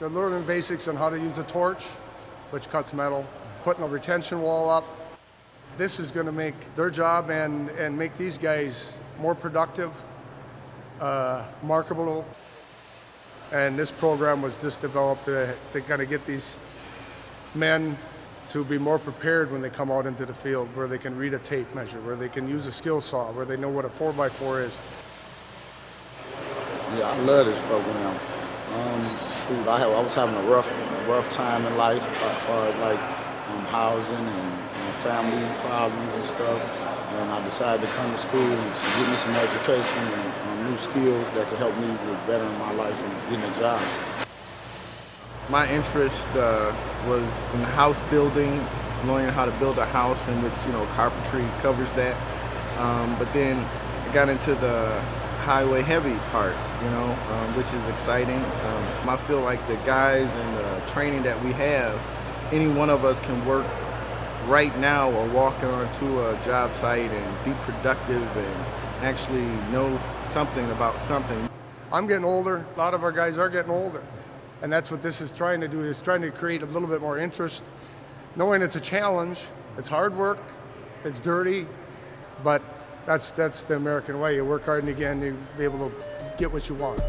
They're learning basics on how to use a torch, which cuts metal, putting a retention wall up. This is going to make their job and, and make these guys more productive, uh, marketable. And this program was just developed to, to kind of get these men to be more prepared when they come out into the field, where they can read a tape measure, where they can use a skill saw, where they know what a 4x4 is. Yeah, I love this program. Um, I, I was having a rough, a rough time in life as far as like um, housing and, and family problems and stuff. And I decided to come to school and get me some education and um, new skills that could help me with bettering my life and getting a job. My interest uh, was in house building, learning how to build a house, in which you know carpentry covers that. Um, but then I got into the highway heavy part, you know, um, which is exciting. Um, I feel like the guys and the training that we have, any one of us can work right now or walking onto a job site and be productive and actually know something about something. I'm getting older. A lot of our guys are getting older. And that's what this is trying to do, is trying to create a little bit more interest, knowing it's a challenge, it's hard work, it's dirty, but that's, that's the American way. You work hard and again, you be able to get what you want.